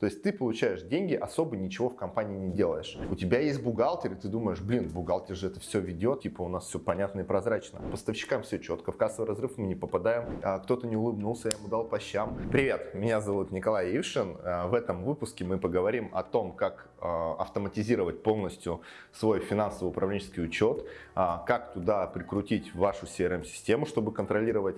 То есть ты получаешь деньги, особо ничего в компании не делаешь. У тебя есть бухгалтер, и ты думаешь, блин, бухгалтер же это все ведет, типа у нас все понятно и прозрачно. Поставщикам все четко, в кассовый разрыв мы не попадаем, а кто-то не улыбнулся, я ему дал по щам. Привет, меня зовут Николай Ившин. А, в этом выпуске мы поговорим о том, как а, автоматизировать полностью свой финансово-управленческий учет, а, как туда прикрутить вашу CRM-систему, чтобы контролировать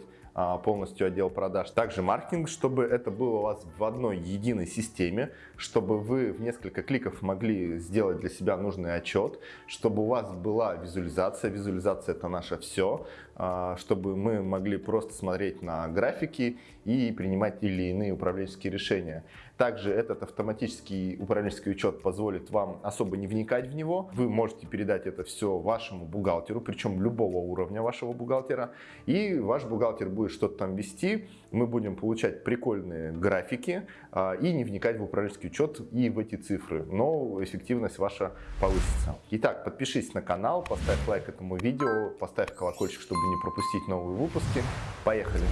полностью отдел продаж. Также маркетинг, чтобы это было у вас в одной единой системе, чтобы вы в несколько кликов могли сделать для себя нужный отчет, чтобы у вас была визуализация. Визуализация это наше все, а, чтобы мы могли просто смотреть на графики и принимать или иные управленческие решения. Также этот автоматический управленческий учет позволит вам особо не вникать в него. Вы можете передать это все вашему бухгалтеру, причем любого уровня вашего бухгалтера, и ваш бухгалтер будет что-то там вести, мы будем получать прикольные графики а, и не вникать в управленческий учет и в эти цифры, но эффективность ваша повысится. Итак, подпишись на канал, поставь лайк этому видео, поставь колокольчик, чтобы не пропустить новые выпуски. Поехали!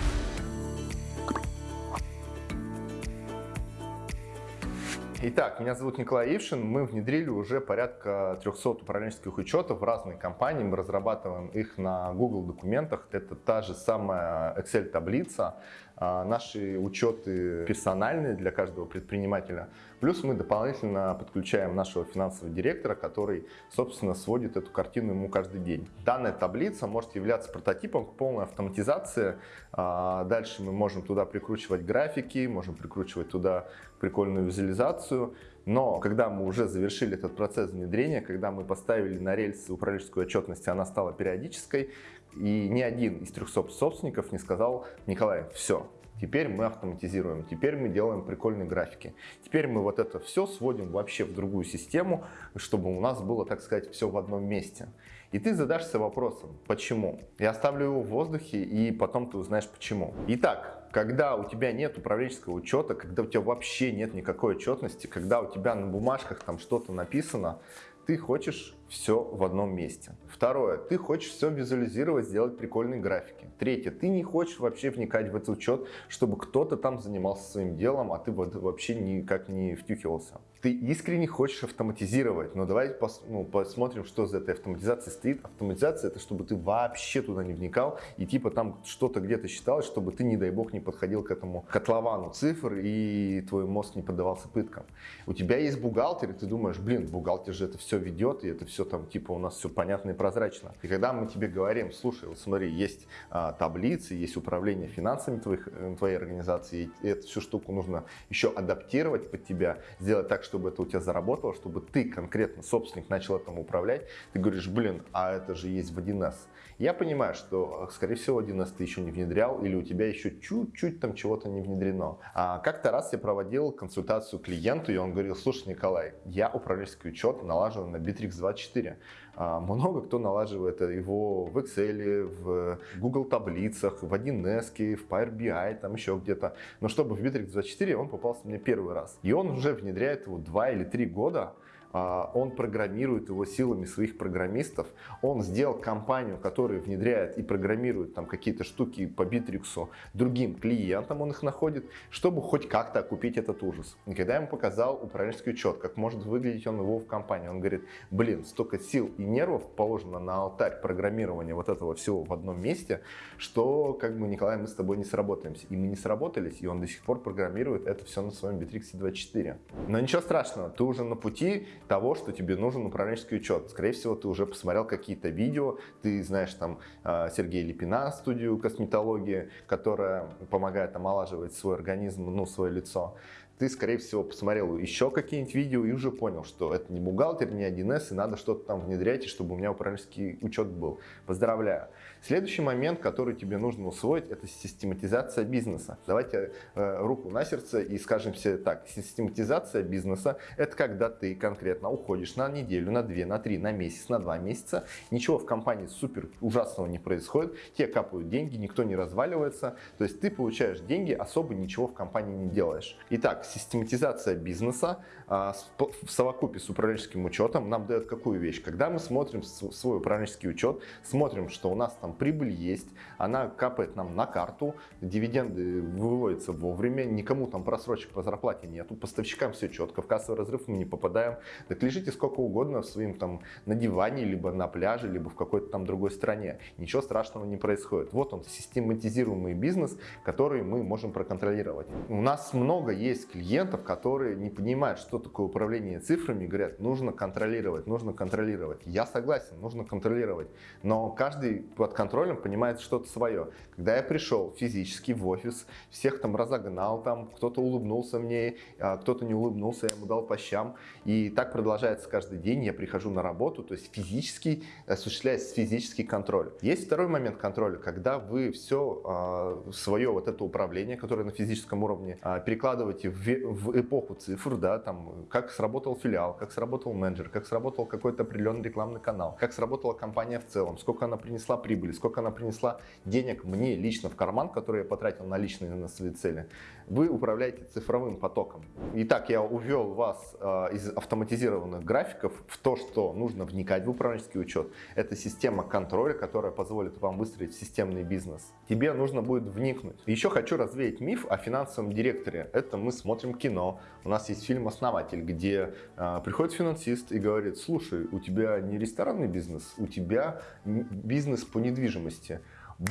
Итак, меня зовут Николай Ившин. Мы внедрили уже порядка 300 управленческих учетов в разные компании. Мы разрабатываем их на Google документах. Это та же самая Excel таблица. А, наши учеты персональные для каждого предпринимателя. Плюс мы дополнительно подключаем нашего финансового директора, который, собственно, сводит эту картину ему каждый день. Данная таблица может являться прототипом к полной автоматизации. А, дальше мы можем туда прикручивать графики, можем прикручивать туда прикольную визуализацию. Но когда мы уже завершили этот процесс внедрения, когда мы поставили на рельсы управленческую отчетность, она стала периодической, и ни один из 300 собственников не сказал, Николай, все, Теперь мы автоматизируем, теперь мы делаем прикольные графики. Теперь мы вот это все сводим вообще в другую систему, чтобы у нас было, так сказать, все в одном месте. И ты задашься вопросом, почему? Я оставлю его в воздухе, и потом ты узнаешь почему. Итак, когда у тебя нет управленческого учета, когда у тебя вообще нет никакой отчетности, когда у тебя на бумажках там что-то написано, ты хочешь все в одном месте. Второе, ты хочешь все визуализировать, сделать прикольные графики. Третье, ты не хочешь вообще вникать в этот учет, чтобы кто-то там занимался своим делом, а ты вообще никак не втюхивался. Ты искренне хочешь автоматизировать, но давайте пос, ну, посмотрим, что за этой автоматизацией стоит. Автоматизация это чтобы ты вообще туда не вникал и типа там что-то где-то считалось, чтобы ты, не дай бог, не подходил к этому котловану цифр и твой мозг не поддавался пыткам. У тебя есть бухгалтер, и ты думаешь, блин, бухгалтер же это все ведет, и это все все там, типа, у нас все понятно и прозрачно. И когда мы тебе говорим, слушай, вот смотри, есть а, таблицы, есть управление финансами твоих, э, твоей организации, и эту всю штуку нужно еще адаптировать под тебя, сделать так, чтобы это у тебя заработало, чтобы ты конкретно, собственник, начал этому управлять. Ты говоришь, блин, а это же есть в 1С. Я понимаю, что, э, скорее всего, 1С ты еще не внедрял, или у тебя еще чуть-чуть там чего-то не внедрено. А как-то раз я проводил консультацию клиенту, и он говорил, слушай, Николай, я управленческий учет налажен на Bittrex 24 24. А, много кто налаживает его в Excel, в Google таблицах, в 1С, в Power BI, там еще где-то. Но чтобы в Bittrex 24 он попался мне первый раз. И он уже внедряет его 2 или 3 года. А, он программирует его силами своих программистов, он сделал компанию, которая внедряет и программирует там какие-то штуки по Битриксу другим клиентам, он их находит, чтобы хоть как-то окупить этот ужас. И когда я ему показал управленческий учет, как может выглядеть он его в компании, он говорит, блин, столько сил и нервов положено на алтарь программирования вот этого всего в одном месте, что как бы, Николай, мы с тобой не сработаемся. И мы не сработались, и он до сих пор программирует это все на своем Bittrex 24. Но ничего страшного, ты уже на пути, того, что тебе нужен управленческий учет. Скорее всего, ты уже посмотрел какие-то видео, ты знаешь там а, Сергея Липина, студию косметологии, которая помогает омолаживать свой организм, ну, свое лицо ты, скорее всего, посмотрел еще какие-нибудь видео и уже понял, что это не бухгалтер, не 1С, и надо что-то там внедрять, чтобы у меня управленческий учет был. Поздравляю. Следующий момент, который тебе нужно усвоить, это систематизация бизнеса. Давайте э, руку на сердце и скажем себе так. Систематизация бизнеса – это когда ты конкретно уходишь на неделю, на две, на три, на месяц, на два месяца. Ничего в компании супер ужасного не происходит. Тебе капают деньги, никто не разваливается. То есть ты получаешь деньги, особо ничего в компании не делаешь. Итак, систематизация бизнеса а, в совокупе с управленческим учетом нам дает какую вещь? Когда мы смотрим свой управленческий учет, смотрим, что у нас там прибыль есть, она капает нам на карту, дивиденды выводятся вовремя, никому там просрочек по зарплате нету, поставщикам все четко, в кассовый разрыв мы не попадаем. Так лежите сколько угодно в своим там на диване, либо на пляже, либо в какой-то там другой стране. Ничего страшного не происходит. Вот он, систематизируемый бизнес, который мы можем проконтролировать. У нас много есть клиентов, которые не понимают, что такое управление цифрами, говорят, нужно контролировать, нужно контролировать. Я согласен, нужно контролировать, но каждый под контролем понимает что-то свое. Когда я пришел физически в офис, всех там разогнал, там кто-то улыбнулся мне, а кто-то не улыбнулся, я ему дал по щам. И так продолжается каждый день, я прихожу на работу, то есть физически осуществляется физический контроль. Есть второй момент контроля, когда вы все а, свое вот это управление, которое на физическом уровне, а, перекладываете в, в эпоху цифр, да, там, как сработал филиал, как сработал менеджер, как сработал какой-то определенный рекламный канал, как сработала компания в целом, сколько она принесла прибыли, сколько она принесла денег мне лично в карман, который я потратил на личные на свои цели. Вы управляете цифровым потоком. Итак, я увел вас э, из автоматизированных графиков в то, что нужно вникать в управленческий учет. Это система контроля, которая позволит вам выстроить системный бизнес. Тебе нужно будет вникнуть. Еще хочу развеять миф о финансовом директоре. Это мы смотрим кино. У нас есть фильм «Основатель», где э, приходит финансист и говорит, слушай, у тебя не ресторанный бизнес, у тебя бизнес по недвижимости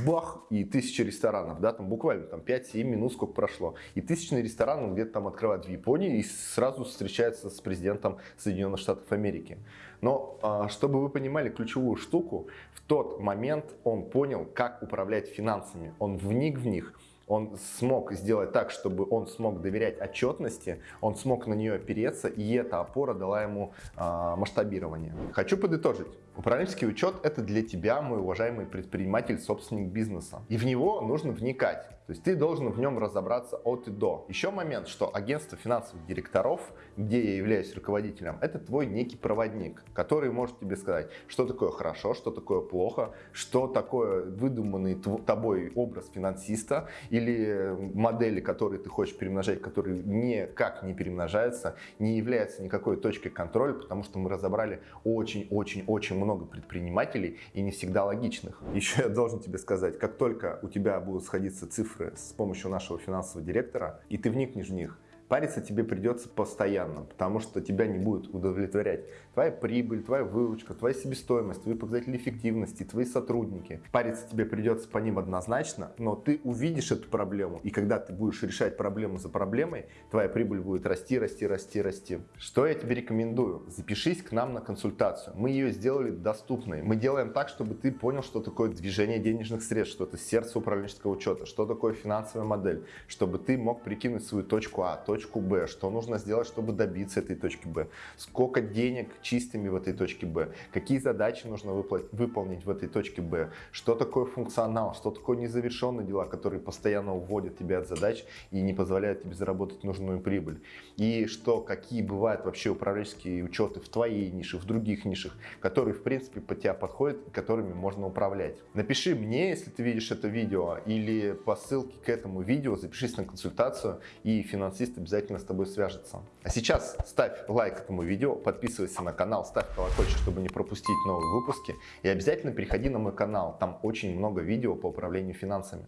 бах, и тысячи ресторанов, да, там буквально там 5-7 минут сколько прошло, и тысячный ресторан где-то там открывают в Японии и сразу встречается с президентом Соединенных Штатов Америки. Но а, чтобы вы понимали ключевую штуку, в тот момент он понял, как управлять финансами, он вник в них, он смог сделать так, чтобы он смог доверять отчетности, он смог на нее опереться, и эта опора дала ему э, масштабирование. Хочу подытожить. Управленческий учет – это для тебя, мой уважаемый предприниматель, собственник бизнеса. И в него нужно вникать. То есть ты должен в нем разобраться от и до. Еще момент, что агентство финансовых директоров, где я являюсь руководителем, это твой некий проводник, который может тебе сказать, что такое хорошо, что такое плохо, что такое выдуманный тобой образ финансиста или модели, которые ты хочешь перемножать, которые никак не перемножаются, не являются никакой точкой контроля, потому что мы разобрали очень-очень-очень много предпринимателей и не всегда логичных. Еще я должен тебе сказать, как только у тебя будут сходиться цифры цифры с помощью нашего финансового директора, и ты вникнешь в них, париться тебе придется постоянно, потому что тебя не будет удовлетворять твоя прибыль, твоя выручка, твоя себестоимость, твои показатели эффективности, твои сотрудники. Париться тебе придется по ним однозначно, но ты увидишь эту проблему, и когда ты будешь решать проблему за проблемой, твоя прибыль будет расти, расти, расти, расти. Что я тебе рекомендую? Запишись к нам на консультацию. Мы ее сделали доступной. Мы делаем так, чтобы ты понял, что такое движение денежных средств, что это сердце управленческого учета, что такое финансовая модель, чтобы ты мог прикинуть свою точку А, точку точку Б, что нужно сделать, чтобы добиться этой точки Б, сколько денег чистыми в этой точке Б, какие задачи нужно выполнить в этой точке Б, что такое функционал, что такое незавершенные дела, которые постоянно уводят тебя от задач и не позволяют тебе заработать нужную прибыль. И что, какие бывают вообще управленческие учеты в твоей нише, в других нишах, которые в принципе под тебя подходят которыми можно управлять. Напиши мне, если ты видишь это видео, или по ссылке к этому видео запишись на консультацию, и финансист обязательно с тобой свяжется. А сейчас ставь лайк этому видео, подписывайся на канал, ставь колокольчик, чтобы не пропустить новые выпуски. И обязательно переходи на мой канал, там очень много видео по управлению финансами.